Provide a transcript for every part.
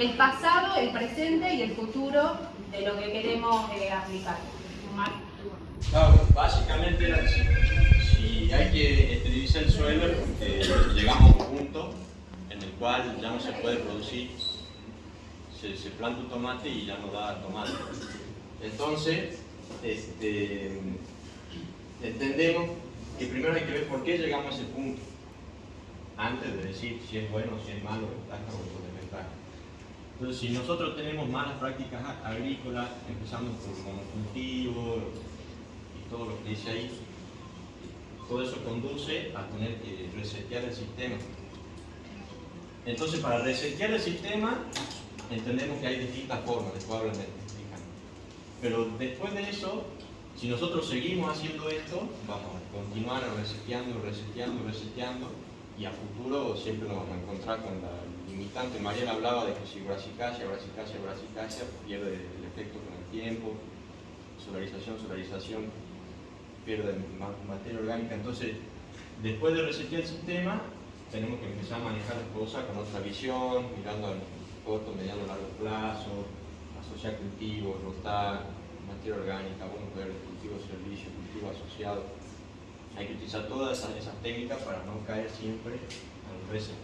el pasado, el presente y el futuro de lo que queremos eh, aplicar. básicamente si, hay que esterilizar el suelo, eh, llegamos a un punto en el cual ya no se puede producir, se, se planta un tomate y ya no da tomate. Entonces, este, entendemos que primero hay que ver por qué llegamos a ese punto, antes de decir si es bueno, si es malo, ventaja o desventaja. Entonces, si nosotros tenemos malas prácticas agrícolas, empezando por monocultivo y todo lo que dice ahí, todo eso conduce a tener que resetear el sistema. Entonces, para resetear el sistema, entendemos que hay distintas formas, después hablan de Pero después de eso, si nosotros seguimos haciendo esto, vamos a continuar reseteando, reseteando, reseteando y a futuro siempre nos vamos a encontrar con la limitante. Mariana hablaba de que si brasicacia, brasicacia, brasicacia, pierde el efecto con el tiempo, solarización, solarización, pierde materia orgánica. Entonces, después de resetear el sistema, tenemos que empezar a manejar las cosas con otra visión, mirando a corto, mediano, largo plazo, asociar cultivos, rotar, materia orgánica, buenos verdes, cultivo servicio, cultivo asociado. Hay que utilizar todas esas, técnicas para no caer siempre al reset.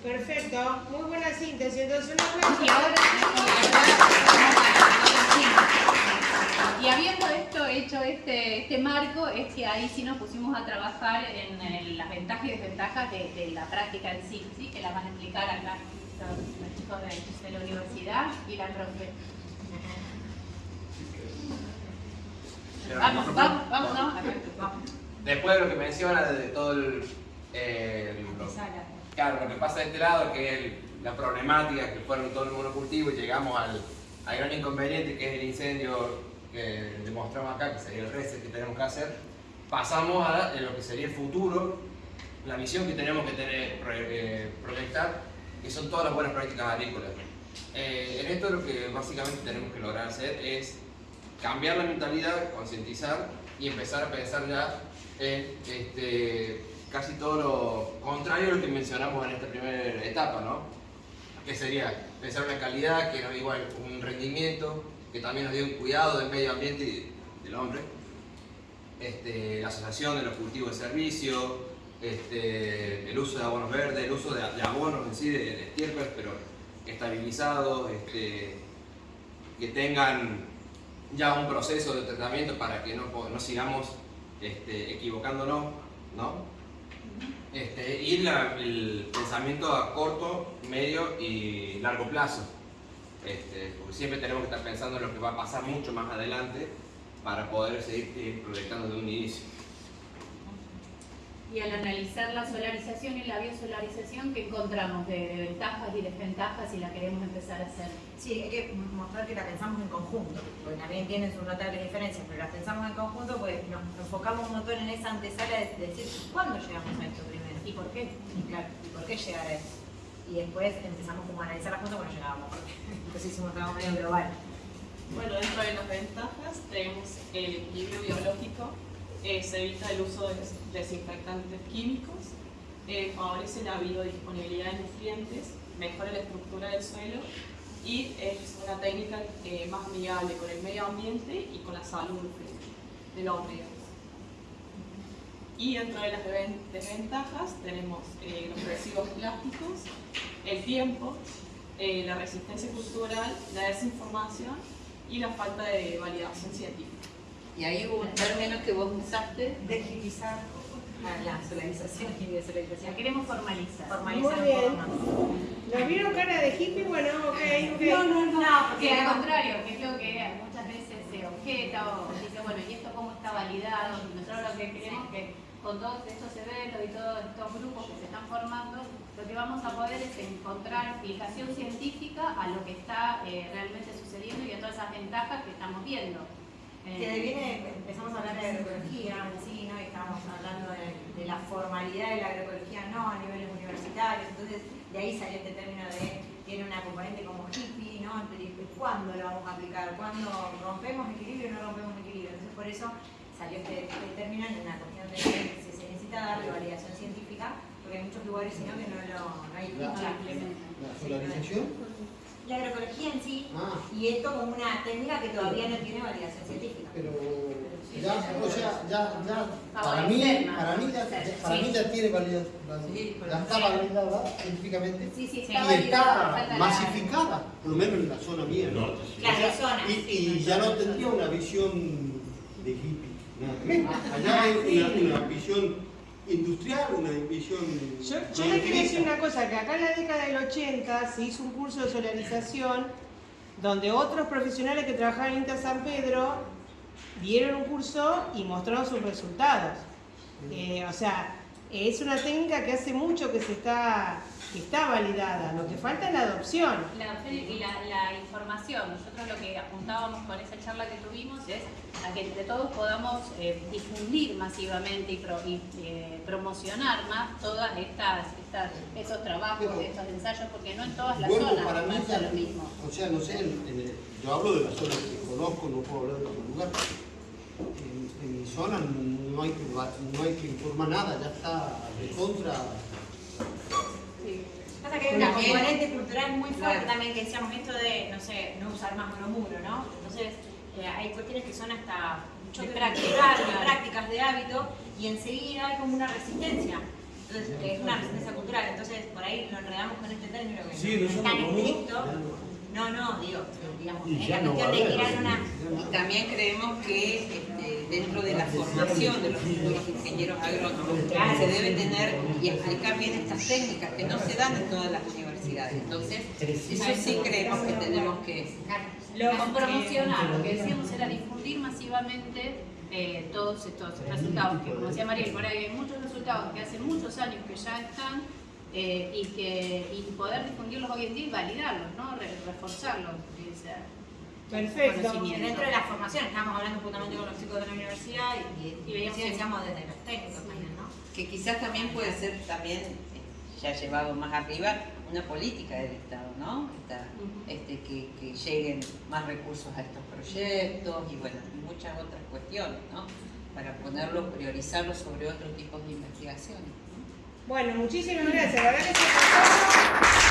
Perfecto, muy buena síntesis. Entonces, una y ahora, y habiendo esto hecho este, este marco, es que ahí sí nos pusimos a trabajar en, las ventajas y desventajas de, la práctica en sí, ¿sí? que la van a explicar acá los chicos de, de la universidad y la profe. Vamos, vamos, vamos, vamos. Después de lo que menciona de todo el, claro, lo que pasa de este lado, que es la problemática que fueron todo el monocultivo y llegamos al, gran inconveniente que es el incendio que demostramos acá, que sería el reset que tenemos que hacer, pasamos a lo que sería el futuro, la misión que tenemos que tener, eh, proyectar, que son todas las buenas prácticas agrícolas. Eh, en esto lo que básicamente tenemos que lograr hacer es cambiar la mentalidad, concientizar y empezar a pensar ya en este, casi todo lo contrario a lo que mencionamos en esta primera etapa, ¿no? Que sería pensar una calidad que nos dé igual un rendimiento, que también nos dé un cuidado del medio ambiente y del hombre, este, la asociación de los cultivos de servicio, este, el uso de abonos verdes, el uso de, abonos en sí, de, estiércoles, pero estabilizados, que tengan ya un proceso de tratamiento para que no, no sigamos este, equivocándonos, ¿no? Este, y el pensamiento a corto, medio y largo plazo. Este, porque siempre tenemos que estar pensando en lo que va a pasar mucho más adelante para poder seguir proyectando de un inicio y al analizar la solarización y la biosolarización, ¿qué encontramos de, ventajas y desventajas si la queremos empezar a hacer? Sí, hay que mostrar que la pensamos en conjunto, porque también tienen sus notables diferencias, pero la pensamos en conjunto pues nos enfocamos un montón en esa antesala de, decir cuándo llegamos a esto primero y por qué, y claro, y por qué llegar a esto. Y después empezamos como a analizar las cosas cuando llegábamos, porque entonces hicimos algo medio global. Bueno, dentro de las ventajas tenemos el equilibrio biológico eh, se evita el uso de desinfectantes químicos, eh, favorece la biodisponibilidad de nutrientes, mejora la estructura del suelo y es una técnica eh, más amigable con el medio ambiente y con la salud del hombre. Y dentro de las desventajas tenemos los residuos plásticos, el tiempo, la resistencia cultural, la desinformación y la falta de validación científica. Y ahí hubo un término que vos usaste. Degilizar la solarización y desolarización. La queremos formalizar. Formalizar Muy bien. ¿Nos vieron cara de hippie? Bueno, ok, ok. No, no, no. No, porque al contrario, que es lo que muchas veces se objeta o dice, bueno, ¿y esto cómo está validado? Nosotros lo que queremos es que con todos estos eventos y todos estos grupos que se están formando, lo que vamos a poder es encontrar explicación científica a lo que está eh, realmente sucediendo y a todas esas ventajas que estamos viendo. Que de viene, empezamos a hablar de agroecología ¿no? Y estábamos hablando de, la formalidad de la agroecología no a niveles universitarios, entonces de ahí salió este término de tiene una componente como hippie, ¿no? ¿Cuándo lo vamos a aplicar? ¿Cuándo rompemos equilibrio o no rompemos equilibrio? Entonces por eso salió este, este término en una cuestión de que se necesita darle validación científica, porque hay muchos lugares sino que no lo no hay La- no la implementan. ¿La solarización? La agroecología en sí, Ah, y esto como una técnica que todavía no tiene validación científica. pero ya, o sea, ya, ya, para mí, para mí ya, para mí ya tiene validez, ya está validada científicamente Sí, sí, y está masificada, por lo menos en la zona mía. ¿no? y, y ya no tendría una visión de hippie. ver. Allá hay una, una visión industrial, una visión. Yo, yo le quiero decir una cosa, que acá en la década del 80 se hizo un curso de solarización donde otros profesionales que trabajaban en Inter San Pedro dieron un curso y mostraron sus resultados. Eh, o sea, es una técnica que hace mucho que se está, que está validada, lo que falta es la adopción. La, y la, la información, nosotros lo que apuntábamos con esa charla que tuvimos es a que entre todos podamos eh, difundir masivamente y, pro- y, eh, promocionar más todas estas, estas estos trabajos, Pero- estos ensayos, porque no en todas las zonas para mí pasa lo mismo. O sea, no sé, en- en el- yo hablo de la zona que conozco, no puedo hablar de otro lugar. En, en mi zona no hay, no hay que informar nada, ya está de contra. Pasa que hay una componente cultural muy fuerte Claro. también que decíamos esto de, no sé, no usar más monomuro, ¿no? Entonces, eh, hay cuestiones que son hasta choque De práctica, cultural, de prácticas de hábito, y enseguida hay como una resistencia. Entonces, eh, es una resistencia cultural. Entonces, por ahí lo enredamos con este término que Sí, no no es tan estricto. no. No, digo, digamos, es la cuestión de tirar una... Y también creemos que este, formación de los futuros ingenieros agrónomos se debe tener y explicar bien estas técnicas que no se dan en todas las universidades. Entonces, eso sí creemos que tenemos que... Lo promocionar, lo que decíamos era difundir masivamente eh, todos estos resultados, que como decía Mariel, por ahí hay muchos resultados que hace muchos años que ya están eh, y, que, y poder difundirlos hoy en día y validarlos, ¿no? Re- reforzarlos. Perfecto. Conocimiento. dentro de la formación, estábamos hablando justamente con los chicos de la universidad y, veíamos sí que- decíamos desde los técnicos también, ¿no? que quizás también puede ser también eh, ya llevado más arriba una política del Estado, ¿no? Esta- este, que, que lleguen más recursos a estos proyectos y bueno, y muchas otras cuestiones, ¿no? Para ponerlo, priorizarlo sobre otros tipos de investigaciones. ¿no? Bueno, muchísimas gracias. La verdad que se pasó.